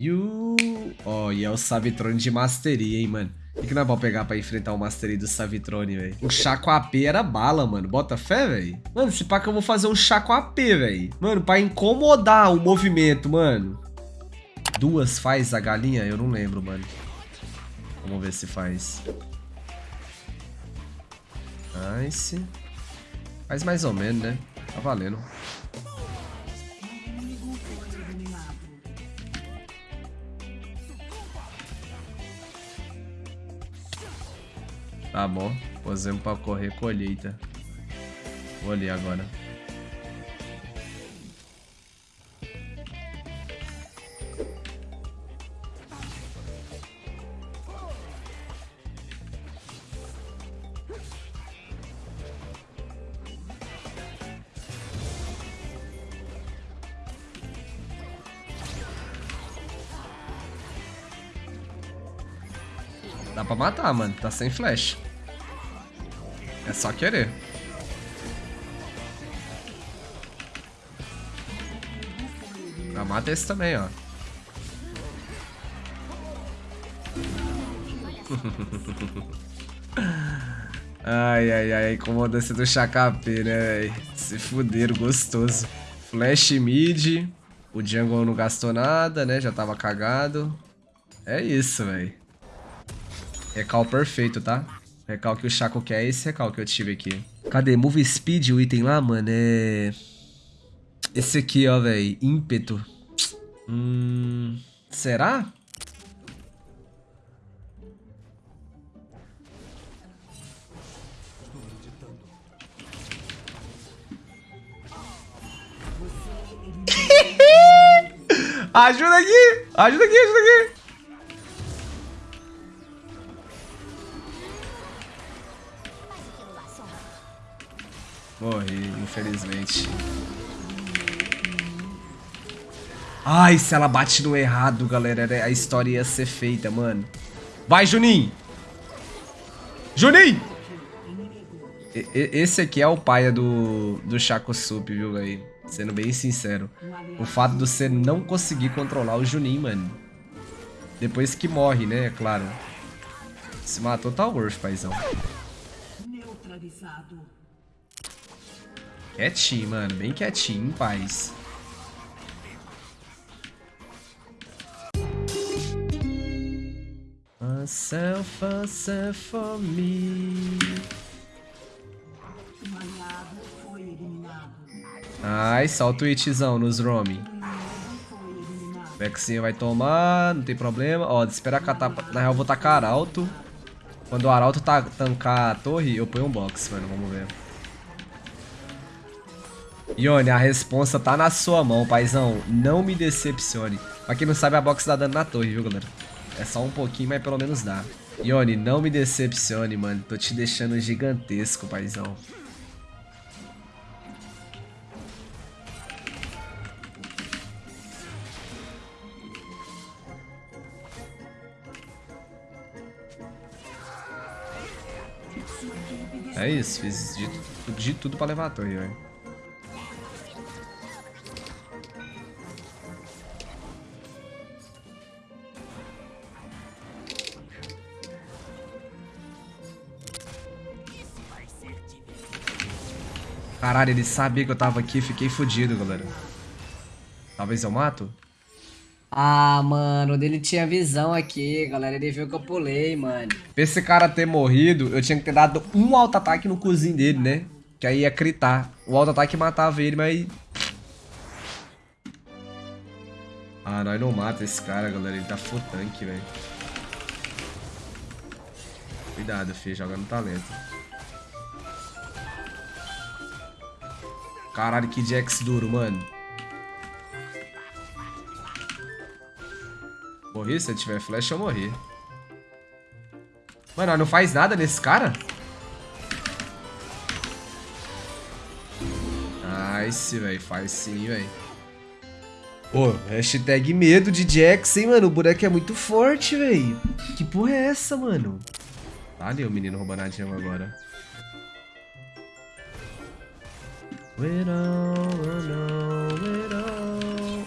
You... Ó, oh, e é o Savitrone de Mastery, hein, mano. O que, que nós vamos pegar pra enfrentar o Mastery do Savitrone, velho? O chá com AP era bala, mano. Bota fé, velho. Mano, se pá que eu vou fazer um chá com AP, velho. Mano, pra incomodar o movimento, mano. Duas faz a galinha? Eu não lembro, mano. Vamos ver se faz. Nice. Faz mais ou menos, né? Tá valendo. Tá bom. Posemos pra correr colheita. Vou ali agora. Dá pra matar, mano. Tá sem flash. É só querer. Já mata esse também, ó. ai, ai, ai. Incomodância do Chacapê, né, velho? Se fuderam, gostoso. Flash mid. O jungle não gastou nada, né? Já tava cagado. É isso, velho. Recal perfeito, tá? Recal que o Chaco quer é esse recal que eu tive aqui. Cadê? Move Speed, o item lá, mano, é... Esse aqui, ó, velho. Ímpeto. Hum... Será? ajuda aqui! Ajuda aqui, ajuda aqui! Morri, infelizmente. Ai, se ela bate no errado, galera, a história ia ser feita, mano. Vai, Juninho! Juninho! esse aqui é o paia do, do Chaco Sup, viu, velho? Sendo bem sincero. O fato de você não conseguir controlar o Juninho, mano. Depois que morre, né? É claro. Se matou, tá worth, paizão. Neutralizado. Quietinho, mano. Bem quietinho, em paz. Myself, myself for me. Ai, só o twitchzão nos roaming. Vexinho vai tomar, não tem problema. Ó, de esperar catar. Na real, eu vou tacar arauto. Quando o arauto tá, tancar a torre, eu ponho um box, mano. Vamos ver. Ione, a responsa tá na sua mão, paizão. Não me decepcione. Pra quem não sabe, a box dá dano na torre, viu, galera? É só um pouquinho, mas pelo menos dá. Ione, não me decepcione, mano. Tô te deixando gigantesco, paizão. É isso, fiz de, de tudo pra levar a torre, velho. Caralho, ele sabia que eu tava aqui, fiquei fudido, galera. Talvez eu mato? Ah, mano, ele tinha visão aqui, galera. Ele viu que eu pulei, mano. Pra esse cara ter morrido, eu tinha que ter dado um auto-ataque no cozinho dele, né? Que aí ia critar. O auto-ataque matava ele, mas... Ah, nós não mata esse cara, galera. Ele tá full tanque, velho. Cuidado, filho. Joga no talento. Caralho, que Jax duro, mano. Morri? Se tiver flash, eu morri. Mano, não faz nada nesse cara? Nice, velho. Faz sim, velho. Pô, hashtag medo de Jax, hein, mano? O boneco é muito forte, velho. Que porra é essa, mano? Tá ali o menino roubando a agora.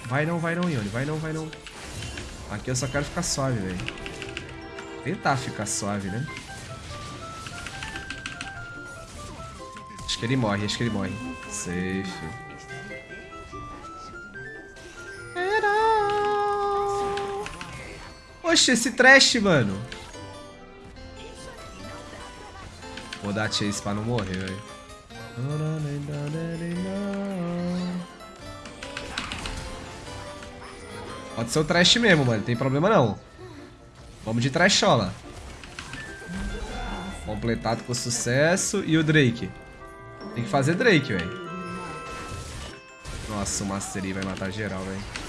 Vai não, vai não, Ione. Vai não, vai não. Aqui eu só quero ficar suave, velho. Tentar ficar suave, né? Acho que ele morre, acho que ele morre. Safe. Oxe, esse trash, mano. Vou dar chase pra não morrer, velho. Pode ser o trash mesmo, mano. Tem problema não. Vamos de trashola. Completado com sucesso. E o Drake? Tem que fazer Drake, velho. Nossa, o Mastery vai matar geral, velho.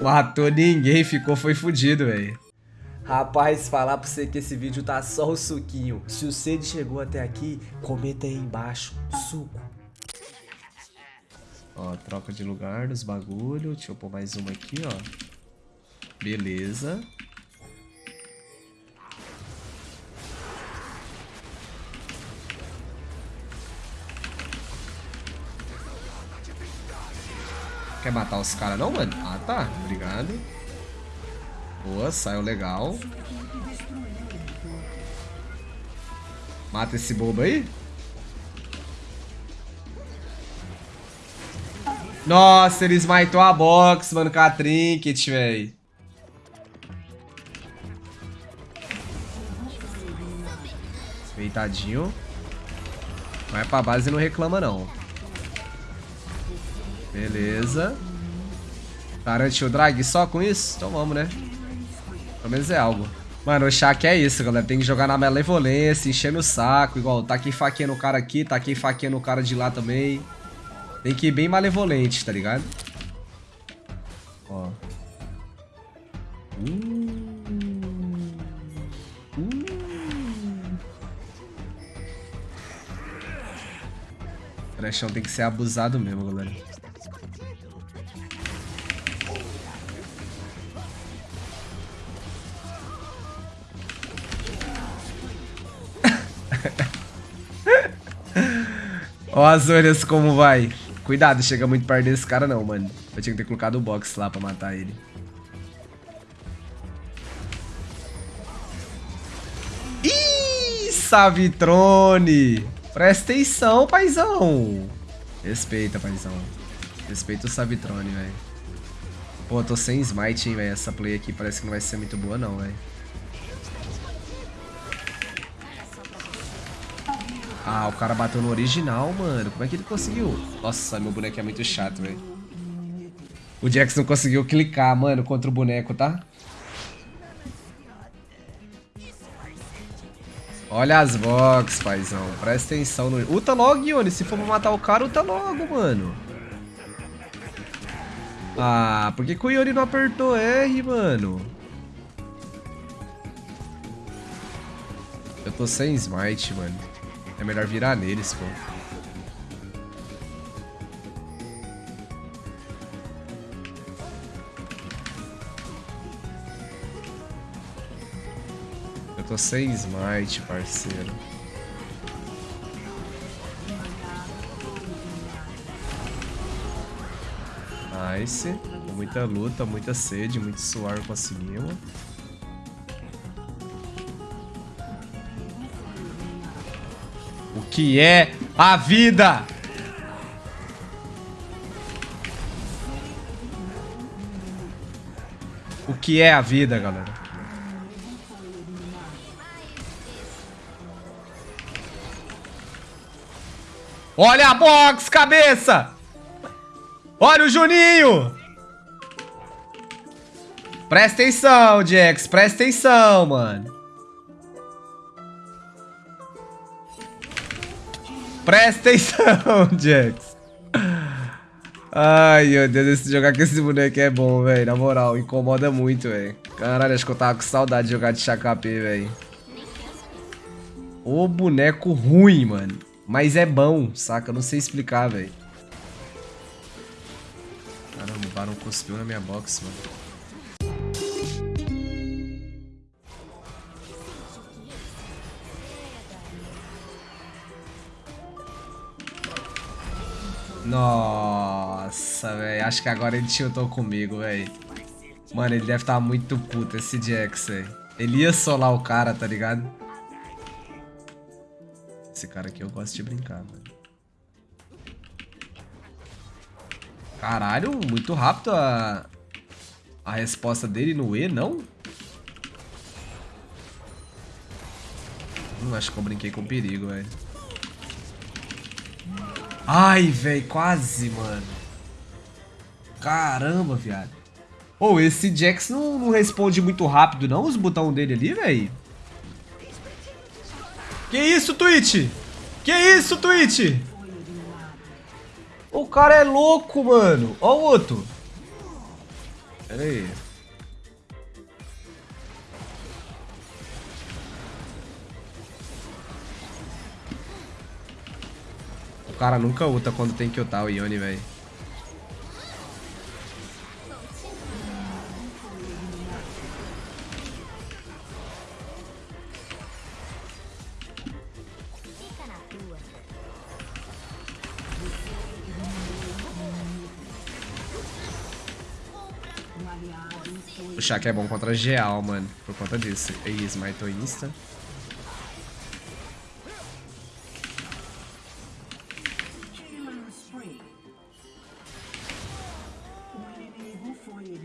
Matou ninguém, ficou, foi fudido, velho. Rapaz, falar pra você que esse vídeo tá só o suquinho. Se o Cid chegou até aqui, comenta aí embaixo. Suco. Ó, troca de lugar nos bagulho. Deixa eu pôr mais uma aqui, ó. Beleza. Quer matar os caras não, mano? Ah, tá. Obrigado. Boa, saiu legal. Mata esse bobo aí. Nossa, ele smitou a box, mano, com a trinket, velho. Deitadinho. Vai pra base e não reclama, não. Beleza. Garantiu o drag só com isso? Então vamos, né? Pelo menos é algo. Mano, o Shaq é isso, galera. Tem que jogar na malevolência, enchendo o saco. Igual, taquei faquinha no cara aqui, taquei faquinha no cara de lá também. Tem que ir bem malevolente, tá ligado? Ó. Uh. Uh. Trechão tem que ser abusado mesmo, galera. Ó as olhas como vai. Cuidado, chega muito perto desse cara não, mano. Eu tinha que ter colocado o box lá pra matar ele. Ih, Savitrone! Presta atenção, paizão! Respeita, paizão. Respeita o Savitrone, velho. Pô, tô sem smite, hein, velho. Essa play aqui parece que não vai ser muito boa, não, velho. Ah, o cara bateu no original, mano. Como é que ele conseguiu? Nossa, meu boneco é muito chato, velho. O não conseguiu clicar, mano, contra o boneco, tá? Olha as box, paizão. Presta atenção no... Uta logo, Ione. Se for matar o cara, uta logo, mano. Ah, por que, que o Ione não apertou R, mano? Eu tô sem smite, mano. É melhor virar neles, pô. Eu tô sem smite, parceiro. Nice. Muita luta, muita sede, muito suor conseguimos. Que é a vida? O que é a vida, galera? Olha a box, cabeça! Olha o Juninho! Presta atenção, Jax. Presta atenção, mano. Presta atenção, Jax. Ai, meu Deus, esse jogar com esse boneco é bom, velho. Na moral, incomoda muito, velho. Caralho, acho que eu tava com saudade de jogar de KP, velho. O boneco ruim, mano. Mas é bom, saca? Eu não sei explicar, velho. Caramba, o Baron cuspiu na minha box, mano. Nossa. Velho. Acho que agora ele tiltou comigo, velho. Mano, ele deve estar tá muito puto, esse Jax, velho. Ele ia solar o cara, tá ligado? Esse cara aqui eu gosto de brincar, velho. Caralho, muito rápido a, a resposta dele no E, não? Hum, acho que eu brinquei com perigo, velho. Ai, velho, quase, mano. Caramba, viado. Ô, oh, esse Jax não, não, responde muito rápido, não, os botões dele ali, velho. Que isso, Twitch? Que isso, Twitch? O cara é louco, mano. Ó o outro. Pera aí. Cara nunca ulta quando tem que ultar o Yone, velho. O Shaq é bom contra Geal, mano. Por conta disso. Ei, Smite Insta.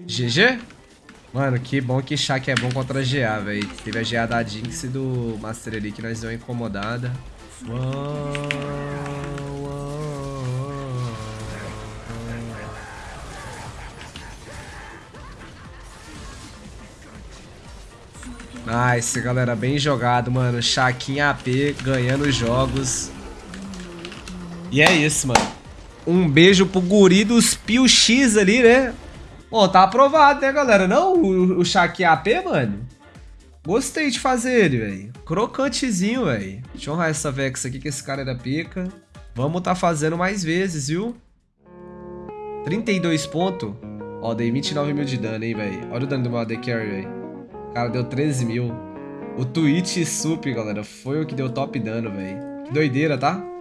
GG? Mano, que bom que Shaq é bom contra GA, velho. Teve a GA da Jinx e do Master ali que nós deu incomodada. Uou. Nice, galera. Bem jogado, mano. Chaquinha AP ganhando os jogos. E é isso, mano. Um beijo pro guri dos Pio X ali, né? Pô, tá aprovado, né, galera? Não o, o Chaquinha AP, mano? Gostei de fazer ele, velho. Crocantezinho, velho. Deixa eu honrar essa Vex aqui, que esse cara era pica. Vamos tá fazendo mais vezes, viu? 32 pontos. Ó, dei 29 mil de dano, hein, velho. Olha o dano do meu AD Carry, velho. Cara, deu 13 mil. O Twitch Sup, galera, foi o que deu top dano, velho. Que doideira, tá?